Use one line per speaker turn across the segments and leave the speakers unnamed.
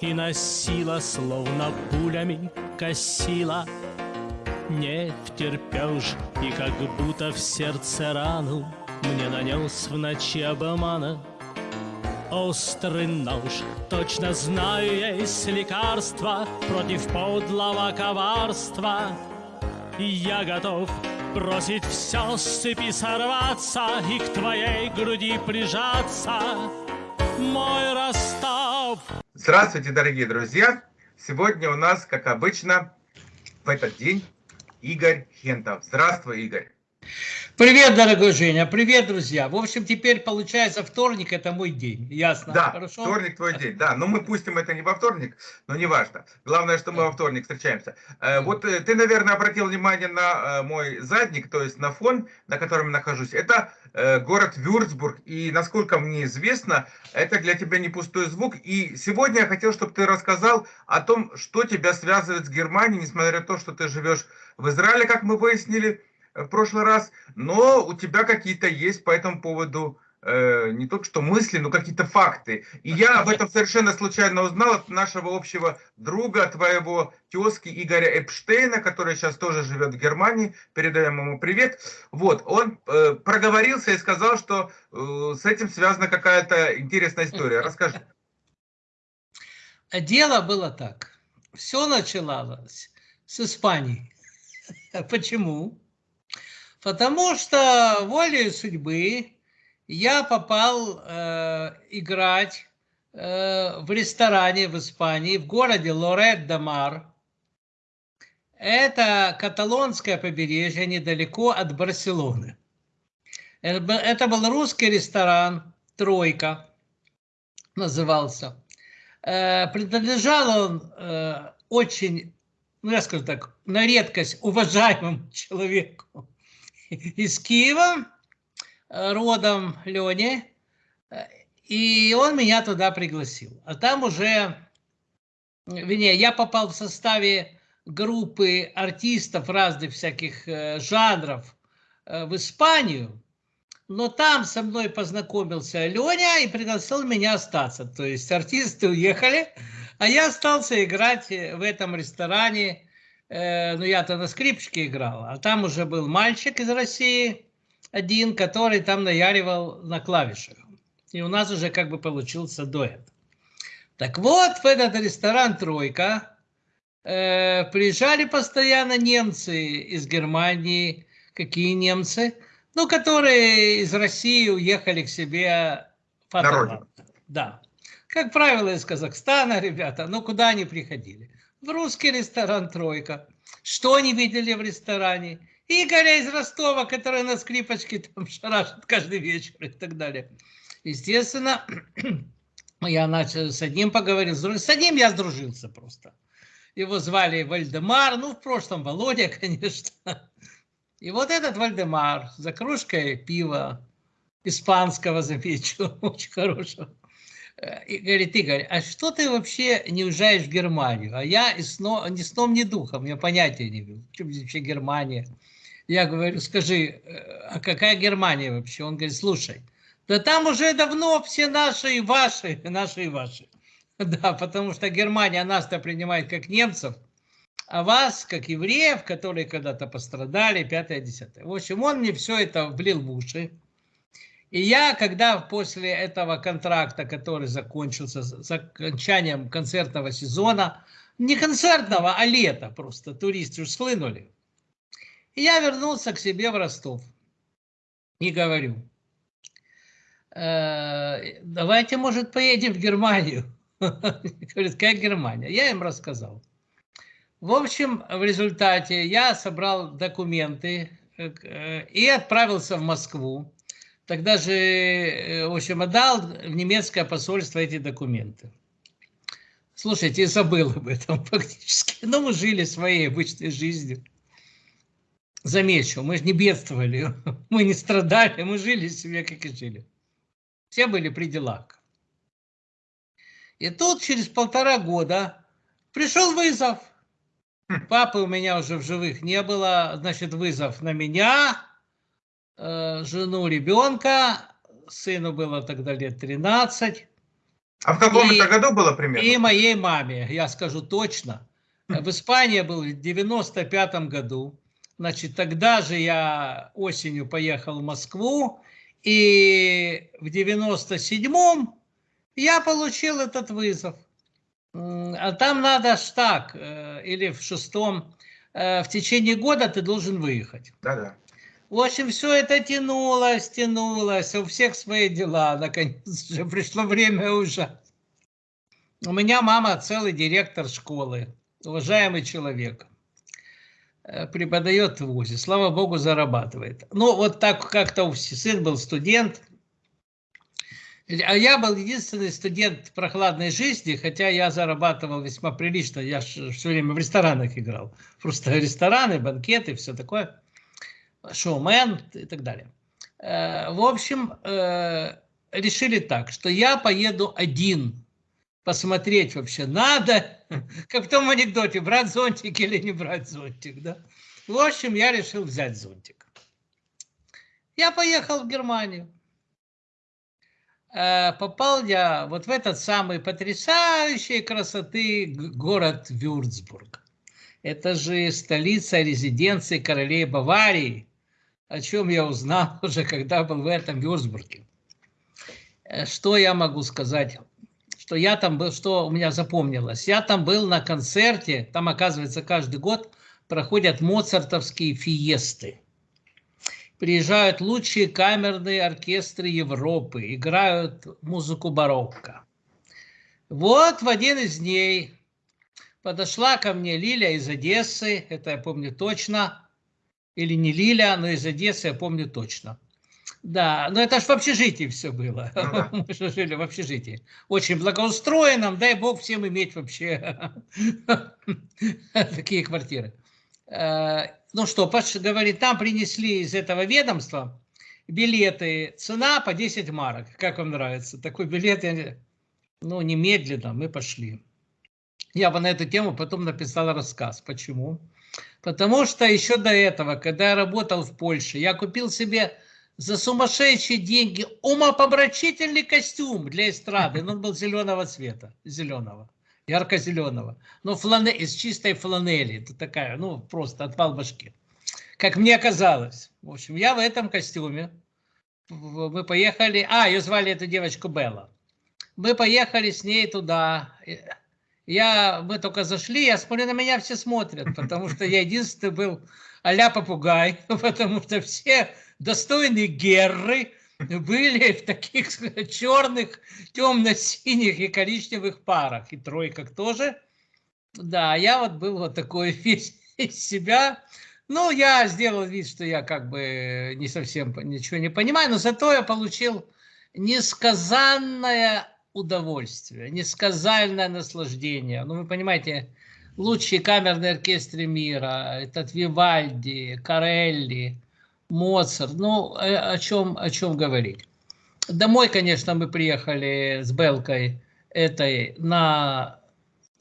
и носила, словно пулями косила. Не втерпешь, и как будто в сердце рану Мне нанес в ночи обмана. Острый нож, точно знаю, есть лекарство Против подлого коварства. И я готов бросить все с цепи сорваться И к твоей груди прижаться. Мой Ростов
Здравствуйте, дорогие друзья! Сегодня у нас, как обычно, в этот день Игорь Хентов. Здравствуй, Игорь.
Привет, дорогой Женя, привет, друзья. В общем, теперь получается вторник, это мой день, ясно?
Да,
Хорошо?
вторник твой день, да. Но мы пустим это не во вторник, но не важно. Главное, что мы во вторник встречаемся. Э, вот э, ты, наверное, обратил внимание на э, мой задник, то есть на фон, на котором я нахожусь. Это город Вюрцбург, и, насколько мне известно, это для тебя не пустой звук. И сегодня я хотел, чтобы ты рассказал о том, что тебя связывает с Германией, несмотря на то, что ты живешь в Израиле, как мы выяснили, в прошлый раз, но у тебя какие-то есть по этому поводу э, не только что мысли, но какие-то факты. И я об этом совершенно случайно узнал от нашего общего друга, твоего тезки Игоря Эпштейна, который сейчас тоже живет в Германии, передаем ему привет. Вот, он э, проговорился и сказал, что э, с этим связана какая-то интересная история. Расскажи.
Дело было так. Все начиналось с Испании. Почему? Потому что волей судьбы я попал э, играть э, в ресторане в Испании, в городе Лорет-де-Мар. Это каталонское побережье недалеко от Барселоны. Это был русский ресторан «Тройка» назывался. Э, принадлежал он э, очень, ну я скажу так, на редкость уважаемому человеку из Киева, э, родом Лени, и он меня туда пригласил. А там уже, вернее, я попал в составе группы артистов разных всяких э, жанров э, в Испанию, но там со мной познакомился Леня и пригласил меня остаться. То есть артисты уехали, а я остался играть в этом ресторане э, ну я-то на скрипочке играл, а там уже был мальчик из России, один, который там наяривал на клавишах. И у нас уже как бы получился дуэт. Так вот, в этот ресторан «Тройка» э, приезжали постоянно немцы из Германии. Какие немцы? Ну, которые из России уехали к себе в Да. Как правило, из Казахстана, ребята, ну куда они приходили? В русский ресторан «Тройка». Что они видели в ресторане? Игоря из Ростова, который на скрипочке там шарашит каждый вечер и так далее. Естественно, я начал с одним поговорил, с одним я сдружился просто. Его звали Вальдемар, ну, в прошлом Володя, конечно. И вот этот Вальдемар за кружкой пива, испанского, замечу, очень хорошего, и говорит, Игорь, а что ты вообще не уезжаешь в Германию? А я и сно, ни сном, ни духом, я понятия не имел, что вообще Германия. Я говорю, скажи, э, а какая Германия вообще? Он говорит, слушай, да там уже давно все наши и ваши, наши и ваши. Да, потому что Германия нас-то принимает как немцев, а вас, как евреев, которые когда-то пострадали, пятое, десятое. В общем, он мне все это влил в уши. И я, когда после этого контракта, который закончился с окончанием концертного сезона, не концертного, а лета просто, туристы уж схлынули, и я вернулся к себе в Ростов и говорю, э, давайте, может, поедем в Германию. Говорит, как Германия? Я им рассказал. В общем, в результате я собрал документы э, и отправился в Москву. Тогда же, э, в общем, отдал в немецкое посольство эти документы. Слушайте, я забыл об этом фактически. Но мы жили своей обычной жизнью. Замечу, мы же не бедствовали, мы не страдали, мы жили себе, как и жили. Все были при делах. И тут через полтора года пришел вызов. Папы у меня уже в живых не было, значит, вызов на меня, Э, жену ребенка, сыну было тогда лет 13,
А в каком
И-
это году было примерно?
И моей маме, я скажу точно. В Испании был в 95 году. Значит, тогда же я осенью поехал в Москву. И в 97-м я получил этот вызов. А там надо ж так, э, или в шестом, э, в течение года ты должен выехать.
Да-да.
В общем, все это тянулось, тянулось, у всех свои дела. Наконец же пришло время уже. У меня мама целый директор школы, уважаемый человек. Э, Преподает в ВУЗе, слава богу, зарабатывает. Ну, вот так как-то у сын был студент, а я был единственный студент прохладной жизни, хотя я зарабатывал весьма прилично. Я все время в ресторанах играл. Просто рестораны, банкеты, все такое шоумен и так далее. Э, В общем, э, решили так, что я поеду один посмотреть вообще надо, как в том анекдоте, брать зонтик или не брать зонтик. Да? В общем, я решил взять зонтик. Я поехал в Германию. Э, Попал я вот в этот самый потрясающей красоты город Вюрцбург. Это же столица резиденции королей Баварии, о чем я узнал уже, когда был в этом Вюрцбурге. Э, Что я могу сказать? Что я там был, что у меня запомнилось? Я там был на концерте, там, оказывается, каждый год проходят моцартовские фиесты. Приезжают лучшие камерные оркестры Европы, играют музыку барокко. Вот в один из дней подошла ко мне Лиля из Одессы, это я помню точно, или не Лиля, но из Одессы я помню точно. Да, но это ж в общежитии все было.
Ну да.
Мы же жили в общежитии. Очень благоустроенном, дай бог всем иметь вообще такие квартиры. Э, Ну что, Паш говорит, там принесли из этого ведомства билеты, цена по 10 марок. Как вам нравится? Такой билет, я- ну, немедленно мы пошли. Я бы на эту тему потом написал рассказ. Почему? Потому что еще до этого, когда я работал в Польше, я купил себе за сумасшедшие деньги умопомрачительный костюм для эстрады. Но он был зеленого цвета, зеленого, ярко-зеленого. Но флане, из чистой фланели. Это такая, ну, просто отвал башки. Как мне казалось. В общем, я в этом костюме. Мы поехали... А, ее звали эту девочку Белла. Мы поехали с ней туда. Я, мы только зашли, я смотрю, на меня все смотрят, потому что я единственный был а-ля попугай, потому что все достойные герры были в таких черных, темно-синих и коричневых парах, и тройках тоже. Да, я вот был вот такой весь из себя. Ну, я сделал вид, что я как бы не совсем ничего не понимаю, но зато я получил несказанное удовольствие, несказанное наслаждение. Ну, вы понимаете, лучшие камерные оркестры мира, этот Вивальди, Карелли, Моцарт, ну, э, о чем, о чем говорить. Домой, конечно, мы приехали с Белкой этой на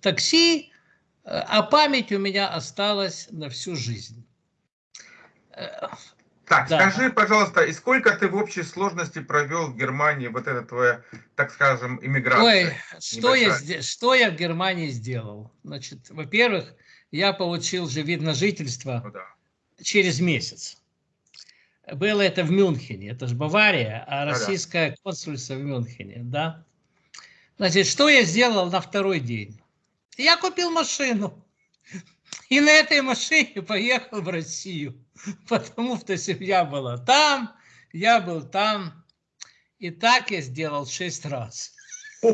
такси, э, а память у меня осталась на всю жизнь.
Так,
Да.
скажи, пожалуйста, и сколько ты в общей сложности провел в Германии вот это твоя, так скажем, иммиграция?
Ой, что я, что я в Германии сделал? Значит, во-первых, я получил же вид на жительство
Ну да.
через месяц. Было это в Мюнхене, это же Бавария, а российское консульство в Мюнхене, да? Значит, что я сделал на второй день? Я купил машину. И на этой машине поехал в Россию. Потому что семья была там, я был там. И так я сделал шесть раз.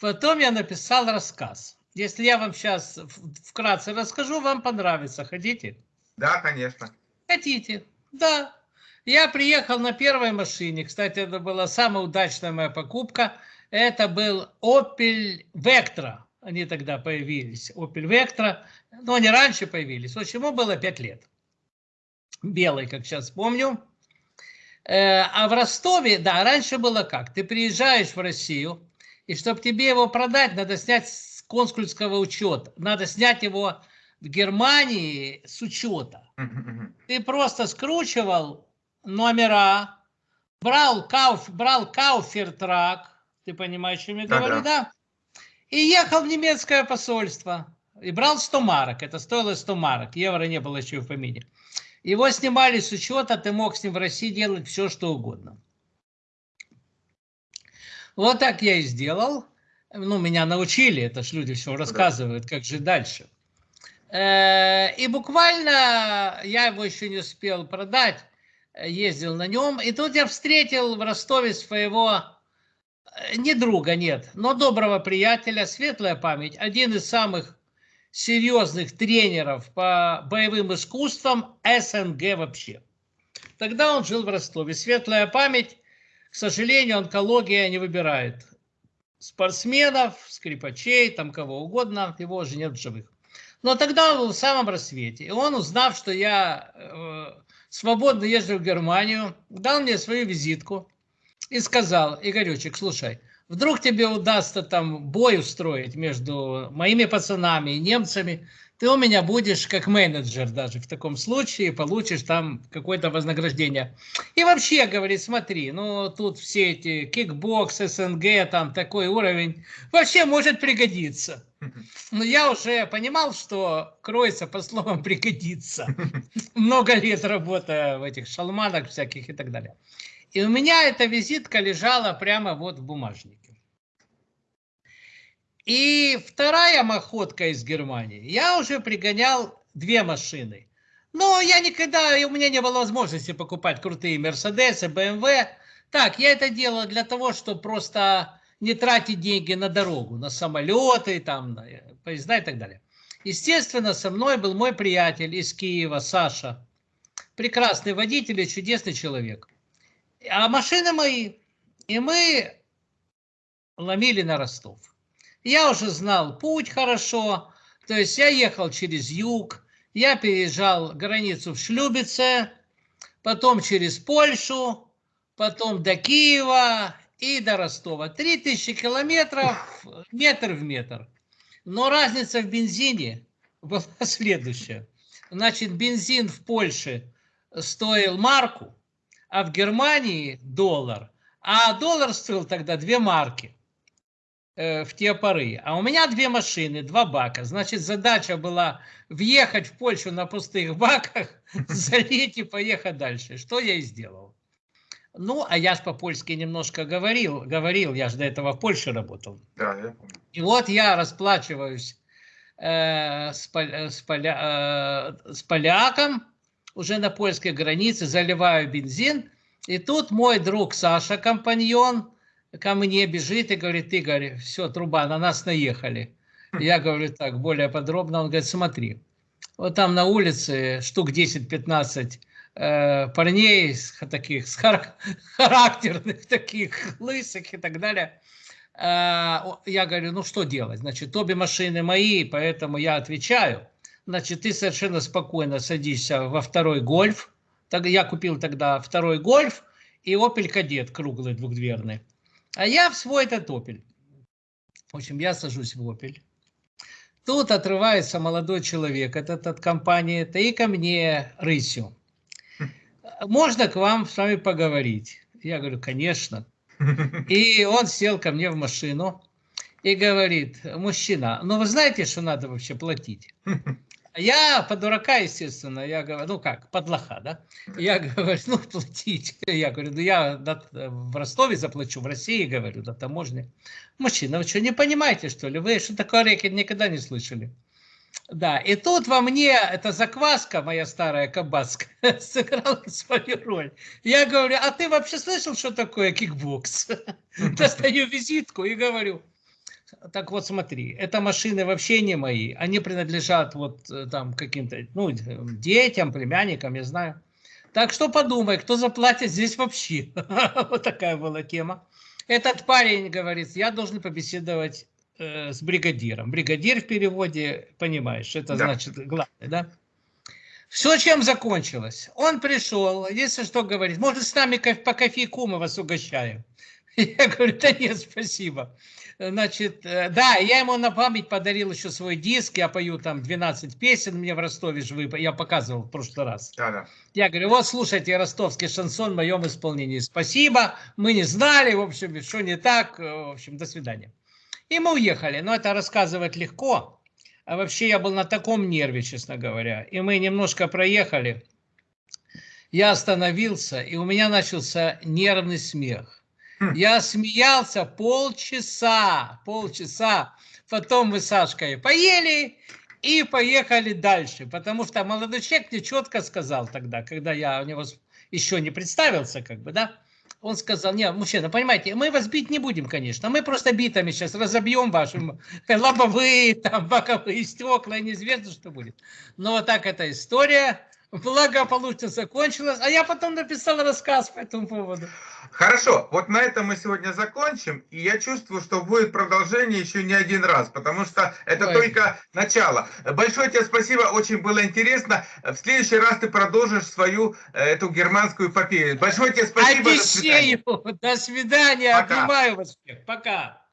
Потом я написал рассказ. Если я вам сейчас вкратце расскажу, вам понравится. Хотите?
Да, конечно.
Хотите? Да. Я приехал на первой машине. Кстати, это была самая удачная моя покупка. Это был Opel Vectra. Они тогда появились. Opel Vectra. Но они раньше появились. Вот ему было 5 лет. Белый, как сейчас помню. Э, А в Ростове, да, раньше было как? Ты приезжаешь в Россию, и чтобы тебе его продать, надо снять с консульского учета. Надо снять его в Германии с учета. Ты просто скручивал номера, брал, кауф, брал кауфертрак, ты понимаешь, о чем я
Да-да.
говорю, да? И ехал в немецкое посольство. И брал 100 марок. Это стоило 100 марок. Евро не было еще в помине. Его снимали с учета, ты мог с ним в России делать все, что угодно. Вот так я и сделал. Ну, меня научили, это ж люди все рассказывают, как жить дальше. Э, И буквально я его еще не успел продать, ездил на нем. И тут я встретил в Ростове своего, не друга, нет, но доброго приятеля, светлая память, один из самых серьезных тренеров по боевым искусствам СНГ вообще. Тогда он жил в Ростове. Светлая память, к сожалению, онкология не выбирает спортсменов, скрипачей, там кого угодно, его уже нет в живых. Но тогда он был в самом рассвете. И он, узнав, что я э, свободно езжу в Германию, дал мне свою визитку и сказал, Игоречек, слушай, вдруг тебе удастся там бой устроить между моими пацанами и немцами, ты у меня будешь как менеджер даже в таком случае, получишь там какое-то вознаграждение. И вообще, говорит, смотри, ну тут все эти кикбокс, СНГ, там такой уровень, вообще может пригодиться. Но я уже понимал, что кроется по словам пригодится. Много лет работая в этих шалманах всяких и так далее. И у меня эта визитка лежала прямо вот в бумажнике. И вторая маходка из Германии. Я уже пригонял две машины. Но я никогда, у меня не было возможности покупать крутые Мерседесы, БМВ. Так, я это делал для того, чтобы просто не тратить деньги на дорогу, на самолеты, там, на поезда и так далее. Естественно, со мной был мой приятель из Киева, Саша. Прекрасный водитель и чудесный человек. А машины мои. И мы ломили на Ростов. Я уже знал путь хорошо. То есть я ехал через юг. Я переезжал границу в Шлюбице. Потом через Польшу. Потом до Киева и до Ростова. 3000 километров метр в метр. Но разница в бензине была следующая. Значит, бензин в Польше стоил марку, а в Германии доллар. А доллар стоил тогда две марки э, в те поры. А у меня две машины, два бака. Значит, задача была въехать в Польшу на пустых баках, залить и поехать дальше. Что я и сделал. Ну, а я же по-польски немножко говорил, говорил, я же до этого в Польше работал.
Да, я помню.
И вот я расплачиваюсь э, с, поля- э, с поляком уже на польской границе, заливаю бензин. И тут мой друг Саша, компаньон, ко мне бежит и говорит, Игорь, все, труба, на нас наехали. Я говорю так, более подробно. Он говорит, смотри, вот там на улице штук 10-15 э, парней таких, с хар- характерных таких, лысых и так далее. Э, Я говорю, ну что делать? Значит, обе машины мои, поэтому я отвечаю. Значит, ты совершенно спокойно садишься во второй гольф. Я купил тогда второй гольф и Opel Кадет круглый двухдверный. А я в свой этот Opel. В общем, я сажусь в Opel. Тут отрывается молодой человек этот от компании, то и ко мне рысью. Можно к вам с вами поговорить? Я говорю, конечно. И он сел ко мне в машину и говорит, мужчина, ну вы знаете, что надо вообще платить? Я по дурака, естественно, я говорю, ну как, под лоха, да? Я говорю, ну платить. Я говорю, ну я в Ростове заплачу, в России, говорю, на таможне. Мужчина, вы что, не понимаете, что ли? Вы что такое рэкет никогда не слышали? Да, и тут во мне эта закваска, моя старая кабацкая, сыграла свою роль. Я говорю, а ты вообще слышал, что такое кикбокс? Достаю визитку и говорю, так вот смотри, это машины вообще не мои, они принадлежат вот э, там каким-то, ну, детям, племянникам, я знаю. Так что подумай, кто заплатит здесь вообще. Вот такая была тема. Этот парень говорит, я должен побеседовать э, с бригадиром. Бригадир в переводе, понимаешь, это
Да.
значит главное, да? Все, чем закончилось. Он пришел, если что говорит, может, с нами по кофейку мы вас угощаем. Я говорю, да нет, спасибо. Значит, э, да, я ему на память подарил еще свой диск, я пою там 12 песен, мне в Ростове живы, я показывал в прошлый раз.
Да, да.
Я говорю, вот слушайте ростовский шансон в моем исполнении. Спасибо, мы не знали, в общем, что не так, э, в общем, до свидания. И мы уехали, но это рассказывать легко. А вообще я был на таком нерве, честно говоря. И мы немножко проехали. Я остановился, и у меня начался нервный смех.
Хм.
Я смеялся полчаса, полчаса. Потом мы с Сашкой поели и поехали дальше. Потому что молодой человек мне четко сказал тогда, когда я у него еще не представился, как бы, да, он сказал, не, мужчина, понимаете, мы вас бить не будем, конечно, мы просто битами сейчас разобьем ваши лобовые, там, боковые стекла, неизвестно, что будет. Но вот так эта история благополучно закончилась, а я потом написал рассказ по этому поводу.
Хорошо, вот на этом мы сегодня закончим, и я чувствую, что будет продолжение еще не один раз, потому что это
Ой.
только начало. Большое тебе спасибо, очень было интересно. В следующий раз ты продолжишь свою э, эту германскую эпопею. Большое тебе спасибо, до свидания.
До свидания.
Пока.
Обнимаю вас всех. Пока.